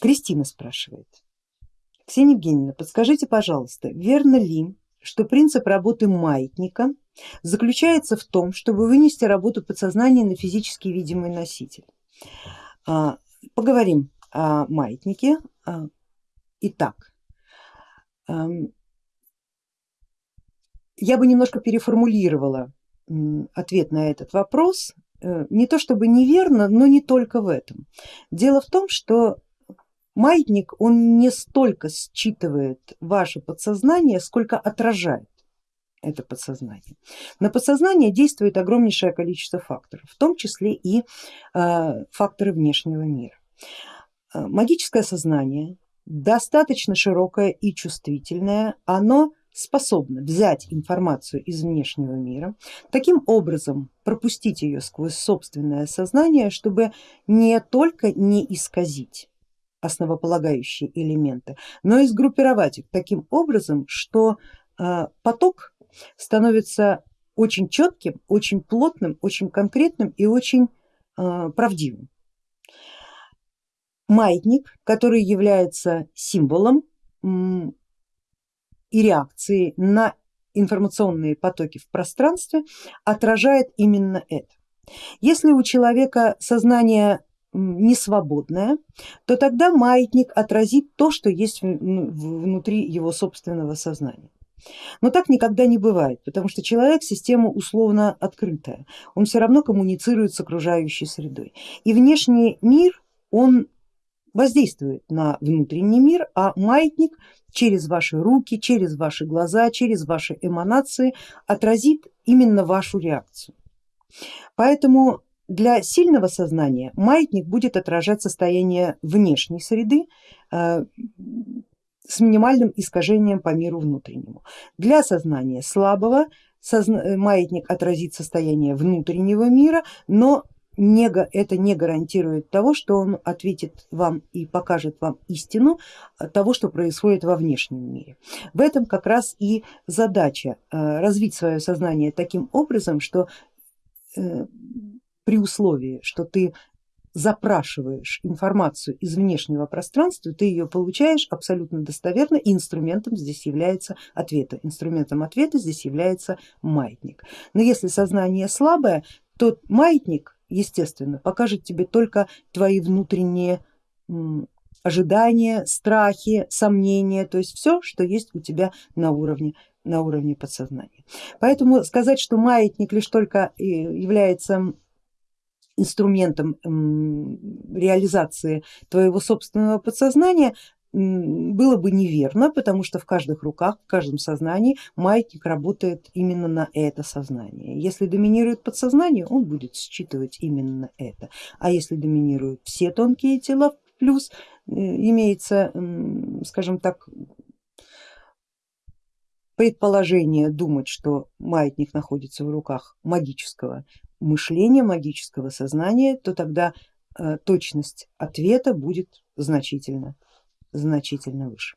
Кристина спрашивает. Ксения Евгеньевна, подскажите, пожалуйста, верно ли, что принцип работы маятника заключается в том, чтобы вынести работу подсознания на физически видимый носитель? А, поговорим о маятнике. А, итак, я бы немножко переформулировала ответ на этот вопрос, э, не то чтобы неверно, но не только в этом. Дело в том, что маятник он не столько считывает ваше подсознание, сколько отражает это подсознание. На подсознание действует огромнейшее количество факторов, в том числе и э, факторы внешнего мира. Э, магическое сознание достаточно широкое и чувствительное, оно способно взять информацию из внешнего мира, таким образом пропустить ее сквозь собственное сознание, чтобы не только не исказить основополагающие элементы, но и сгруппировать их таким образом, что э, поток становится очень четким, очень плотным, очень конкретным и очень э, правдивым. Маятник, который является символом и реакции на информационные потоки в пространстве, отражает именно это. Если у человека сознание не свободное, то тогда маятник отразит то, что есть внутри его собственного сознания. Но так никогда не бывает, потому что человек система условно открытая, он все равно коммуницирует с окружающей средой. И внешний мир, он воздействует на внутренний мир, а маятник через ваши руки, через ваши глаза, через ваши эманации отразит именно вашу реакцию. Поэтому для сильного сознания маятник будет отражать состояние внешней среды э, с минимальным искажением по миру внутреннему. Для сознания слабого маятник отразит состояние внутреннего мира, но не, это не гарантирует того, что он ответит вам и покажет вам истину того, что происходит во внешнем мире. В этом как раз и задача э, развить свое сознание таким образом, что э, при условии, что ты запрашиваешь информацию из внешнего пространства, ты ее получаешь абсолютно достоверно и инструментом здесь является ответа. Инструментом ответа здесь является маятник. Но если сознание слабое, то маятник, естественно, покажет тебе только твои внутренние ожидания, страхи, сомнения, то есть все, что есть у тебя на уровне на уровне подсознания. Поэтому сказать, что маятник лишь только э, является инструментом реализации твоего собственного подсознания было бы неверно, потому что в каждых руках, в каждом сознании маятник работает именно на это сознание. Если доминирует подсознание, он будет считывать именно это, а если доминируют все тонкие тела, плюс э, имеется, скажем так, предположение думать, что маятник находится в руках магического мышления, магического сознания, то тогда э, точность ответа будет значительно, значительно выше.